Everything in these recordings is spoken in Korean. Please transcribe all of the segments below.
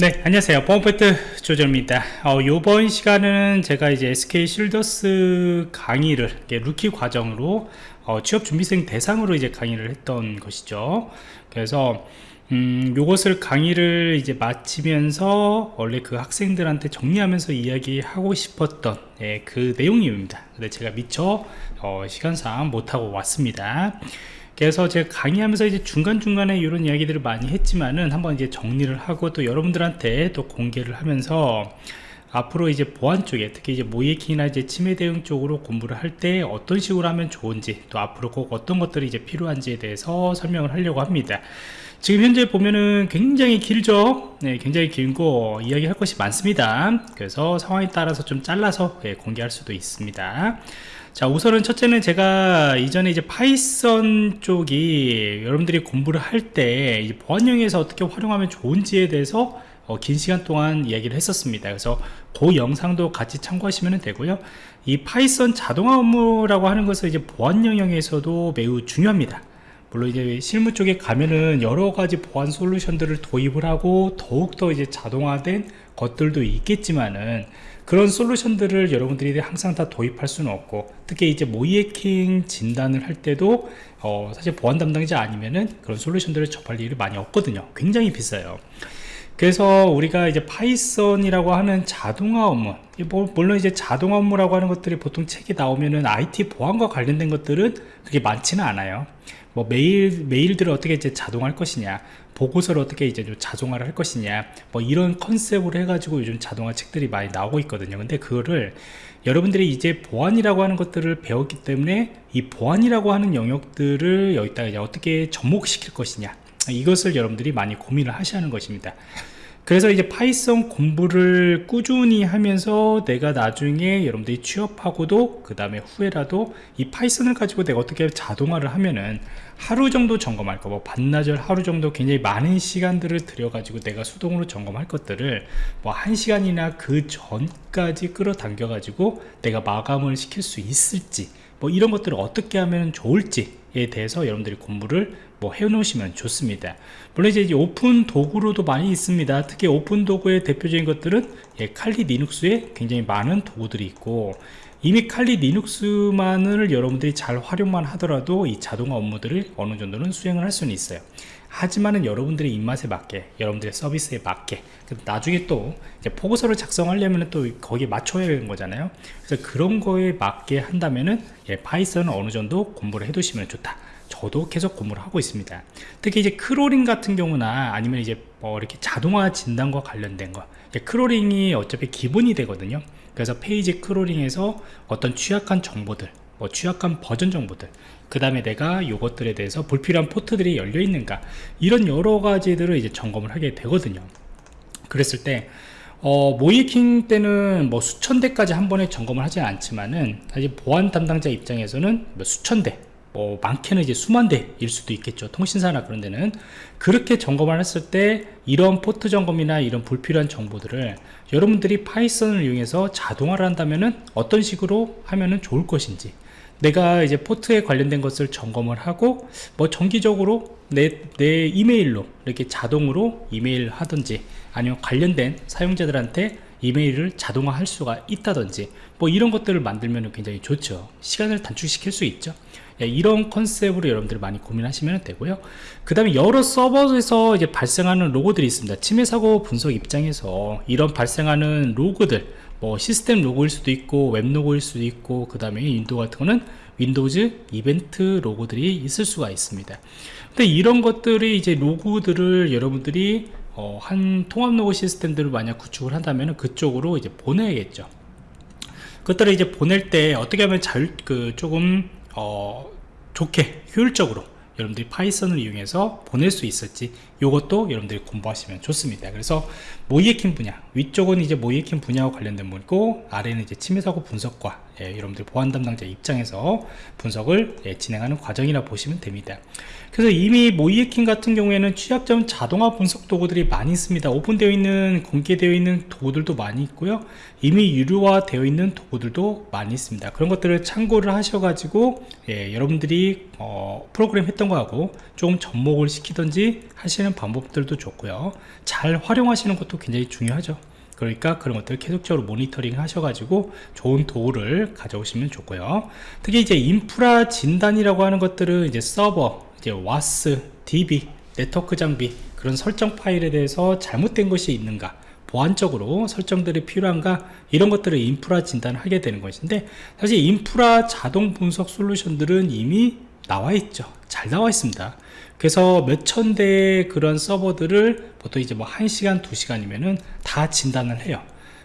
네 안녕하세요. 보안프로젝트 조정원입니다. 어, 이번 시간은 제가 이제 SK 실더스 강의를 루키 과정으로 어, 취업준비생 대상으로 이제 강의를 했던 것이죠. 그래서 음, 요것을 강의를 이제 마치면서 원래 그 학생들한테 정리하면서 이야기하고 싶었던 예, 그 내용입니다. 근데 제가 미처 어, 시간상 못하고 왔습니다 그래서 제가 강의하면서 이제 중간중간에 이런 이야기들을 많이 했지만은 한번 이제 정리를 하고 또 여러분들한테 또 공개를 하면서 앞으로 이제 보안 쪽에 특히 이제 모의해킹이나 이제 침해 대응 쪽으로 공부를 할 때 어떤 식으로 하면 좋은지 또 앞으로 꼭 어떤 것들이 이제 필요한지에 대해서 설명을 하려고 합니다 지금 현재 보면은 굉장히 길죠? 네, 굉장히 길고 이야기할 것이 많습니다. 그래서 상황에 따라서 좀 잘라서 예, 공개할 수도 있습니다. 자 우선은 첫째는 제가 이전에 이제 Python 쪽이 여러분들이 공부를 할 때 보안 영역에서 어떻게 활용하면 좋은지에 대해서 어, 긴 시간 동안 이야기를 했었습니다. 그래서 그 영상도 같이 참고하시면 되고요. 이 Python 자동화 업무라고 하는 것은 이제 보안 영역에서도 매우 중요합니다 물론 이제 실무 쪽에 가면은 여러 가지 보안 솔루션들을 도입을 하고 더욱더 이제 자동화된 것들도 있겠지만은 그런 솔루션들을 여러분들이 항상 다 도입할 수는 없고 특히 이제 모의해킹 진단을 할 때도 어 사실 보안 담당자 아니면은 그런 솔루션들을 접할 일이 많이 없거든요. 굉장히 비싸요. 그래서 우리가 이제 Python이라고 하는 자동화 업무 뭐, 물론 이제 자동화 업무라고 하는 것들이 보통 책에 나오면은 IT 보안과 관련된 것들은 그렇게 많지는 않아요 뭐 메일 메일들을 어떻게 이제 자동화할 것이냐 보고서를 어떻게 이제 좀 자동화를 할 것이냐 뭐 이런 concept으로 해가지고 요즘 자동화 책들이 많이 나오고 있거든요. 근데 그거를 여러분들이 이제 보안이라고 하는 것들을 배웠기 때문에 이 보안이라고 하는 영역들을 여기다가 이제 어떻게 접목시킬 것이냐 이것을 여러분들이 많이 고민을 하셔야 하는 것입니다 그래서 이제 Python 공부를 꾸준히 하면서 내가 나중에 여러분들이 취업하고도 그 다음에 후에라도 이 Python을 가지고 내가 어떻게 자동화를 하면은 하루 정도 점검할 거, 뭐 반나절 하루 정도 굉장히 많은 시간들을 들여가지고 내가 수동으로 점검할 것들을 뭐 한 시간이나 그 전까지 끌어당겨 가지고 내가 마감을 시킬 수 있을지 뭐 이런 것들을 어떻게 하면 좋을지 에 대해서 여러분들이 공부를 뭐 해놓으시면 좋습니다. 물론 이제 오픈 도구로도 많이 있습니다. 특히 오픈 도구의 대표적인 것들은 예, 칼리 리눅스에 굉장히 많은 도구들이 있고 이미 칼리 리눅스만을 여러분들이 잘 활용만 하더라도 이 자동화 업무들을 어느 정도는 수행을 할 수는 있어요 하지만은 여러분들의 입맛에 맞게 여러분들의 서비스에 맞게. 나중에 또 보고서를 작성하려면 또 거기에 맞춰야 되는 거잖아요. 그래서 그런 거에 맞게 한다면은 예, Python은 어느 정도 공부를 해 두시면 좋다. 저도 계속 공부를 하고 있습니다. 특히 이제 crawling 같은 경우나 아니면 이제 뭐 이렇게 자동화 진단과 관련된 거. crawling이 어차피 기본이 되거든요. 그래서 페이지 crawling에서 어떤 취약한 정보들 뭐 취약한 버전 정보들 그 다음에 내가 이것들에 대해서 불필요한 포트들이 열려 있는가 이런 여러 가지들을 이제 점검을 하게 되거든요. 그랬을 때 어, 모의해킹 때는 뭐 수천 대까지 한 번에 점검을 하지 않지만은 사실 보안 담당자 입장에서는 뭐 수천 대 뭐 많게는 이제 수만 대일 수도 있겠죠. 통신사나 그런 데는. 그렇게 점검을 했을 때 이런 포트 점검이나 이런 불필요한 정보들을 여러분들이 Python을 이용해서 자동화를 한다면은 어떤 식으로 하면은 좋을 것인지 내가 이제 포트에 관련된 것을 점검을 하고 뭐 정기적으로 내, 내 이메일로 이렇게 자동으로 이메일 하든지 아니면 관련된 사용자들한테 이메일을 자동화 할 수가 있다든지 뭐 이런 것들을 만들면 굉장히 좋죠. 시간을 단축시킬 수 있죠. 예, 이런 concept으로 여러분들이 많이 고민하시면 되고요. 그 다음에 여러 서버에서 이제 발생하는 로그들이 있습니다. 침해 사고 분석 입장에서 이런 발생하는 로그들 뭐 시스템 로그일 수도 있고 웹 로그일 수도 있고 그 다음에 Window 같은 거는 Windows 이벤트 로그들이 있을 수가 있습니다. 근데 이런 것들이 이제 로그들을 여러분들이 어, 한 통합 로그 시스템들을 만약 구축을 한다면 그쪽으로 이제 보내야겠죠. 그것들을 이제 보낼 때 어떻게 하면 잘그 조금 어, 좋게 효율적으로 여러분들이 파이썬을 이용해서 보낼 수 있을지 이것도 여러분들이 공부하시면 좋습니다. 그래서 모이에킹 분야 위쪽은 이제 모이에킹 분야와 관련된 문이고 아래는 이제 침해사고 분석과 예, 여러분들 보안 담당자 입장에서 분석을 예, 진행하는 과정이라 보시면 됩니다 그래서 이미 모이에킹 같은 경우에는 취약점 자동화 분석 도구들이 많이 있습니다. 오픈되어 있는 공개되어 있는 도구들도 많이 있고요. 이미 유료화 되어 있는 도구들도 많이 있습니다. 그런 것들을 참고를 하셔 가지고 예, 여러분들이 어, 프로그램 했던 거하고 좀 접목을 시키든지 하시는 방법들도 좋고요. 잘 활용하시는 것도 굉장히 중요하죠. 그러니까 그런 것들을 계속적으로 모니터링 하셔가지고 좋은 도구를 가져오시면 좋고요. 특히 이제 인프라 진단이라고 하는 것들은 이제 서버 이제 와스 db 네트워크 장비 그런 설정 파일에 대해서 잘못된 것이 있는가 보안적으로 설정들이 필요한가 이런 것들을 인프라 진단을 하게 되는 것인데 사실 인프라 자동 분석 솔루션들은 이미 나와 있죠. 잘 나와 있습니다. 그래서 몇천 대의 그런 서버들을 보통 이제 뭐 1시간 2시간이면은 다 진단을 해요.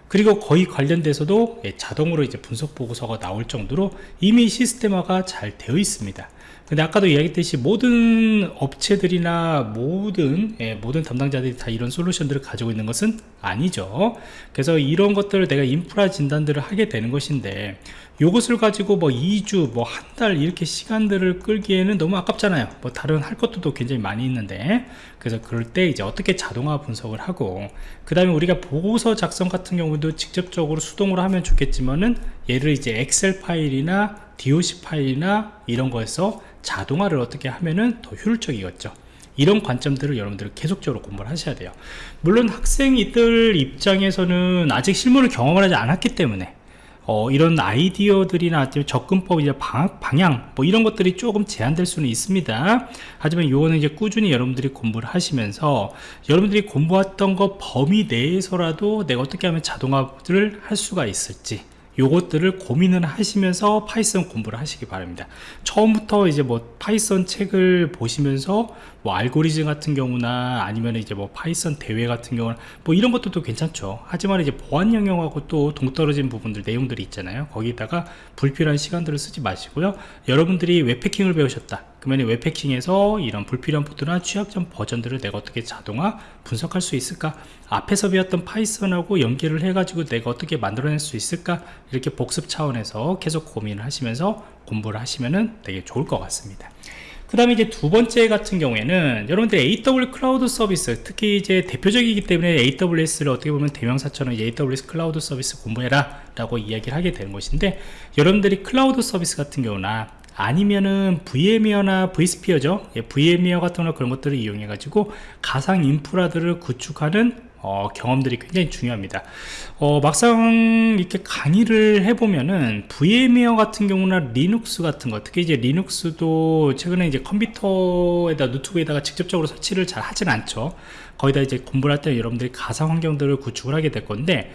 그리고 거의 관련돼서도 예, 자동으로 이제 분석 보고서가 나올 정도로 이미 시스템화가 잘 되어 있습니다 근데 아까도 이야기했듯이 모든 업체들이나 모든 예, 모든 담당자들이 다 이런 솔루션들을 가지고 있는 것은 아니죠. 그래서 이런 것들을 내가 인프라 진단들을 하게 되는 것인데 이것을 가지고 뭐 2주 뭐 한 달 이렇게 시간들을 끌기에는 너무 아깝잖아요. 뭐 다른 할 것도 굉장히 많이 있는데. 그래서 그럴 때 이제 어떻게 자동화 분석을 하고 그 다음에 우리가 보고서 작성 같은 경우도 직접적으로 수동으로 하면 좋겠지만은 얘를 이제 엑셀 파일이나 DOC 파일이나 이런 거에서 자동화를 어떻게 하면은 더 효율적이겠죠 이런 관점들을 여러분들 계속적으로 공부를 하셔야 돼요 물론 학생들 입장에서는 아직 실무를 경험을 하지 않았기 때문에 어, 이런 아이디어들이나 접근법, 이제 방향, 뭐 이런 것들이 조금 제한될 수는 있습니다. 하지만 요거는 이제 꾸준히 여러분들이 공부를 하시면서 여러분들이 공부했던 거 범위 내에서라도 내가 어떻게 하면 자동화를 할 수가 있을지 요것들을 고민을 하시면서 Python 공부를 하시기 바랍니다. 처음부터 이제 뭐 Python 책을 보시면서 뭐 알고리즘 같은 경우나 아니면 이제 뭐 Python 대회 같은 경우는 뭐 이런 것도 괜찮죠. 하지만 이제 보안 영역하고 또 동떨어진 부분들 내용들이 있잖아요. 거기다가 불필요한 시간들을 쓰지 마시고요. 여러분들이 웹 해킹을 배우셨다 그러면 웹 해킹에서 이런 불필요한 포트나 취약점 버전들을 내가 어떻게 자동화 분석할 수 있을까? 앞에서 배웠던 Python하고 연계를 해 가지고 내가 어떻게 만들어낼 수 있을까? 이렇게 복습 차원에서 계속 고민을 하시면서 공부를 하시면 되게 좋을 것 같습니다. 그 다음에 이제 두 번째 같은 경우에는 여러분들 AWS 클라우드 서비스 특히 이제 대표적이기 때문에 AWS를 어떻게 보면 대명사처럼 AWS 클라우드 서비스 공부해라 라고 이야기를 하게 되는 것인데 여러분들이 클라우드 서비스 같은 경우나 아니면은 VMware나 vSphere죠. 예, VMware 같은 그런 것들을 이용해 가지고 가상 인프라들을 구축하는 어, 경험들이 굉장히 중요합니다. 어, 막상 이렇게 강의를 해보면은 VMware 같은 경우나 리눅스 같은 거 특히 이제 Linux도 최근에 이제 컴퓨터에다 노트북에다가 직접적으로 설치를 잘 하진 않죠. 거기다 이제 공부를 할 때 여러분들이 가상 환경들을 구축을 하게 될 건데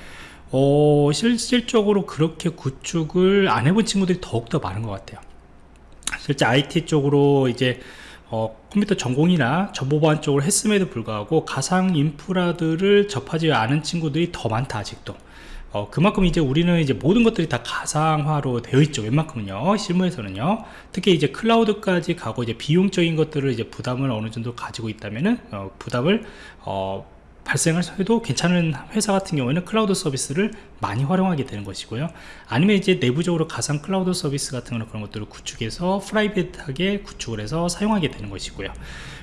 어, 실질적으로 그렇게 구축을 안 해본 친구들이 더욱더 많은 것 같아요 실제 IT 쪽으로 이제 어, 컴퓨터 전공이나 정보보안 쪽을 했음에도 불구하고 가상 인프라들을 접하지 않은 친구들이 더 많다 아직도. 어, 그만큼 이제 우리는 이제 모든 것들이 다 가상화로 되어 있죠 웬만큼은요 실무에서는요. 특히 이제 클라우드까지 가고 이제 비용적인 것들을 이제 부담을 어느 정도 가지고 있다면은 어, 부담을 어, 발생을 해도 괜찮은 회사 같은 경우에는 클라우드 서비스를 많이 활용하게 되는 것이고요. 아니면 이제 내부적으로 가상 클라우드 서비스 같은 그런 것들을 구축해서 private하게 구축을 해서 사용하게 되는 것이고요.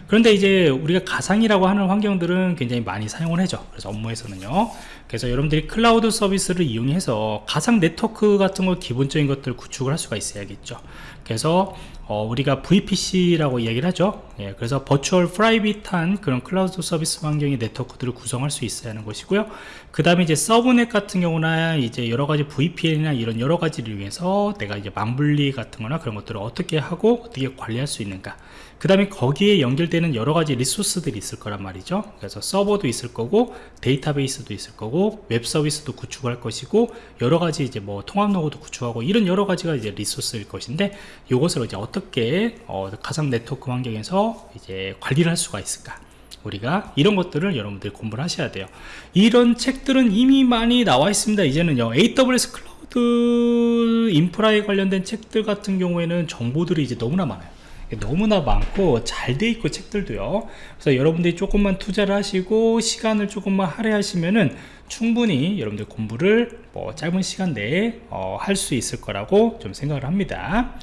그런데 이제 우리가 가상이라고 하는 환경들은 굉장히 많이 사용을 하죠. 그래서 업무에서는요. 그래서 여러분들이 클라우드 서비스를 이용해서 가상 네트워크 같은 거 기본적인 것들을 구축을 할 수가 있어야겠죠 그래서 어, 우리가 VPC라고 이야기를 하죠. 예, 그래서 virtual private한 그런 클라우드 서비스 환경의 네트워크들을 구성할 수 있어야 하는 것이고요. 그 다음에 이제 subnet 같은 경우나 이제 여러가지 VPN이나 이런 여러가지를 이용해서 내가 이제 망분리 같은 거나 그런 것들을 어떻게 하고 어떻게 관리할 수 있는가 그 다음에 거기에 연결되는 여러가지 resource들이 있을 거란 말이죠. 그래서 서버도 있을 거고 데이터베이스도 있을 거고 웹 서비스도 구축할 것이고 여러가지 이제 뭐 통합 로그도 구축하고 이런 여러가지가 이제 resource일 것인데 이것을 이제 어떻게 어, 가상 네트워크 환경에서 이제 관리를 할 수가 있을까? 우리가 이런 것들을 여러분들이 공부를 하셔야 돼요. 이런 책들은 이미 많이 나와 있습니다. 이제는요. AWS 클라우드 인프라에 관련된 책들 같은 경우에는 정보들이 이제 너무나 많아요 너무나 많고 잘 돼 있고 책들도요. 그래서 여러분들이 조금만 투자를 하시고 시간을 조금만 할애하시면은 충분히 여러분들 공부를 뭐 짧은 시간 내에 어, 할 수 있을 거라고 좀 생각을 합니다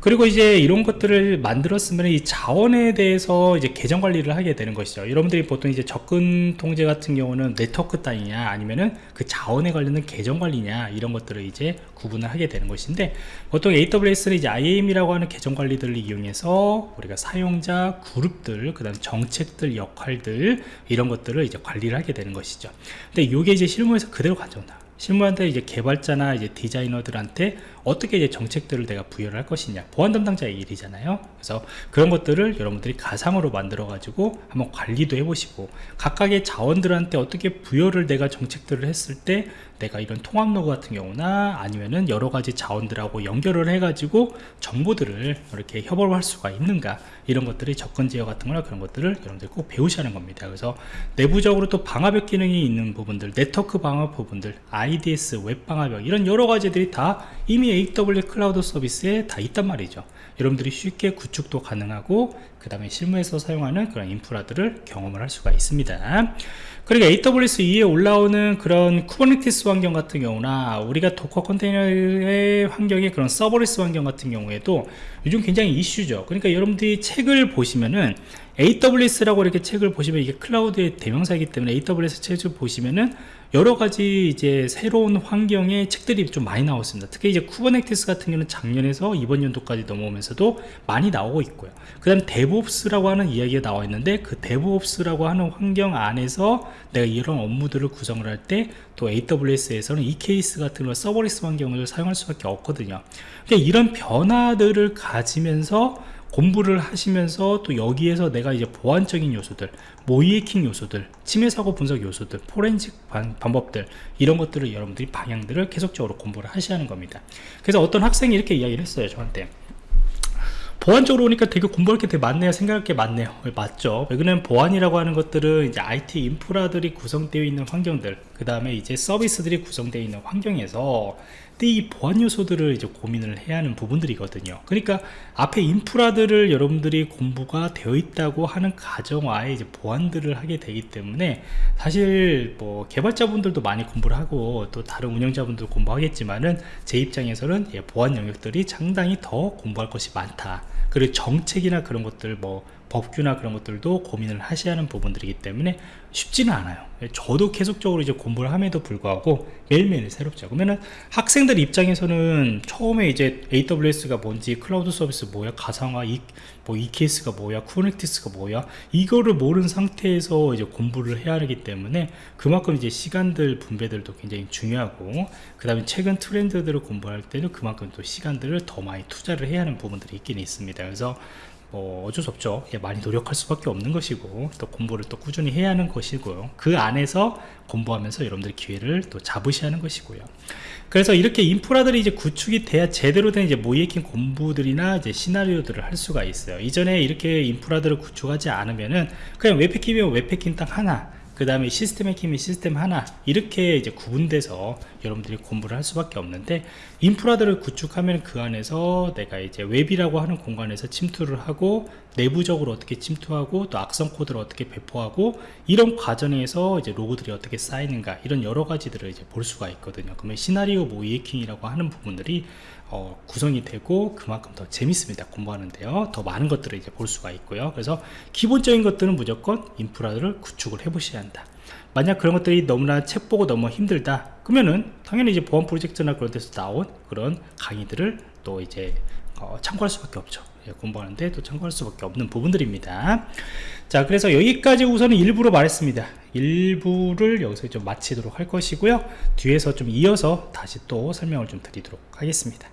그리고 이제 이런 것들을 만들었으면 이 자원에 대해서 이제 계정 관리를 하게 되는 것이죠. 여러분들이 보통 이제 접근 통제 같은 경우는 네트워크 단위냐 아니면은 그 자원에 관련된 계정 관리냐 이런 것들을 이제 구분을 하게 되는 것인데 보통 AWS는 이제 IAM이라고 하는 계정 관리들을 이용해서 우리가 사용자 그룹들 그 다음 정책들 역할들 이런 것들을 이제 관리를 하게 되는 것이죠. 근데 이게 이제 실무에서 그대로 가져온다. 실무한테 이제 개발자나 이제 디자이너들한테 어떻게 이제 정책들을 내가 부여를 할 것이냐. 보안 담당자의 일이잖아요. 그래서 그런 것들을 여러분들이 가상으로 만들어 가지고 한번 관리도 해보시고 각각의 자원들한테 어떻게 부여를 내가 정책들을 했을 때 내가 이런 통합 로그 같은 경우나 아니면은 여러 가지 자원들하고 연결을 해 가지고 정보들을 이렇게 협업을 할 수가 있는가 이런 것들이 접근 제어 같은 거나 그런 것들을 여러분들 꼭 배우셔야 하는 겁니다. 그래서 내부적으로 또 방화벽 기능이 있는 부분들 네트워크 방화 부분들 IDS 웹 방화벽 이런 여러 가지들이 다 이미 AWS 클라우드 서비스에 다 있단 말이죠. 여러분들이 쉽게 구축도 가능하고 그 다음에 실무에서 사용하는 그런 인프라들을 경험을 할 수가 있습니다 그리고 AWS 위에 올라오는 그런 Kubernetes 환경 같은 경우나 우리가 Docker 컨테이너의 환경의 그런 serverless 환경 같은 경우에도 요즘 굉장히 이슈죠 그러니까 여러분들이 책을 보시면은 AWS라고 이렇게 책을 보시면 이게 클라우드의 대명사이기 때문에 AWS 책을 보시면은 여러 가지 이제 새로운 환경의 책들이 좀 많이 나왔습니다. 특히 이제 Kubernetes 같은 경우는 작년에서 이번 연도까지 넘어오면서도 많이 나오고 있고요. 그 다음 DevOps라고 하는 이야기가 나와 있는데 그 DevOps라고 하는 환경 안에서 내가 이런 업무들을 구성을 할 때 또 AWS에서는 EKS 같은 걸 serverless 환경을 사용할 수밖에 없거든요. 그러니까 이런 변화들을 가지면서 공부를 하시면서 또 여기에서 내가 이제 보안적인 요소들 모의해킹 요소들 침해 사고 분석 요소들 포렌식 방, 법들 이런 것들을 여러분들이 방향들을 계속적으로 공부를 하셔야 하는 겁니다 그래서 어떤 학생이 이렇게 이야기를 했어요 저한테 보안적으로 오니까 되게 공부할 게 되게 많네요. 생각할 게 많네요. 맞죠. 왜냐면 보안이라고 하는 것들은 이제 IT 인프라들이 구성되어 있는 환경들 그 다음에 이제 서비스들이 구성되어 있는 환경에서 이 보안 요소들을 이제 고민을 해야 하는 부분들이거든요. 그러니까 앞에 인프라들을 여러분들이 공부가 되어 있다고 하는 가정화에 이제 보안들을 하게 되기 때문에 사실 뭐 개발자분들도 많이 공부를 하고 또 다른 운영자분들 공부하겠지만은 제 입장에서는 예, 보안 영역들이 상당히 더 공부할 것이 많다 그리고 정책이나 그런 것들 뭐 법규나 그런 것들도 고민을 하셔야 하는 부분들이기 때문에 쉽지는 않아요. 저도 계속적으로 이제 공부를 함에도 불구하고 매일매일 새롭죠. 그러면은 학생들 입장에서는 처음에 이제 AWS가 뭔지 클라우드 서비스 뭐야 가상화 이, 뭐 EKS가 뭐야 Kubernetes가 뭐야 이거를 모르는 상태에서 이제 공부를 해야 하기 때문에 그만큼 이제 시간들 분배들도 굉장히 중요하고 그 다음에 최근 트렌드들을 공부할 때는 그만큼 또 시간들을 더 많이 투자를 해야 하는 부분들이 있긴 있습니다. 그래서 뭐 어쩔 수 없죠. 예, 많이 노력할 수밖에 없는 것이고 또 공부를 또 꾸준히 해야 하는 것이고요. 그 안에서 공부하면서 여러분들 기회를 또 잡으셔야 하는 것이고요. 그래서 이렇게 인프라들이 이제 구축이 돼야 제대로 된 이제 모이에킹 공부들이나 이제 시나리오들을 할 수가 있어요. 이전에 이렇게 인프라들을 구축하지 않으면은 그냥 웹해킹이면 웹해킹 딱 하나 그 다음에 시스템 해킹이 시스템 하나 이렇게 이제 구분돼서 여러분들이 공부를 할 수밖에 없는데 인프라들을 구축하면 그 안에서 내가 이제 웹이라고 하는 공간에서 침투를 하고 내부적으로 어떻게 침투하고 또 악성 코드를 어떻게 배포하고 이런 과정에서 이제 로그들이 어떻게 쌓이는가 이런 여러 가지들을 이제 볼 수가 있거든요. 그러면 시나리오 모의해킹이라고 하는 부분들이 어, 구성이 되고 그만큼 더 재밌습니다. 공부하는데요. 더 많은 것들을 이제 볼 수가 있고요. 그래서 기본적인 것들은 무조건 인프라를 구축을 해 보셔야 한다. 만약 그런 것들이 너무나 책 보고 너무 힘들다 그러면은 당연히 이제 보안 프로젝트나 그런 데서 나온 그런 강의들을 또 이제 어, 참고할 수밖에 없죠. 예, 공부하는데 또 참고할 수밖에 없는 부분들입니다. 자 그래서 여기까지 우선은 일부로 말했습니다. 일부를 여기서 좀 마치도록 할 것이고요. 뒤에서 좀 이어서 다시 또 설명을 좀 드리도록 하겠습니다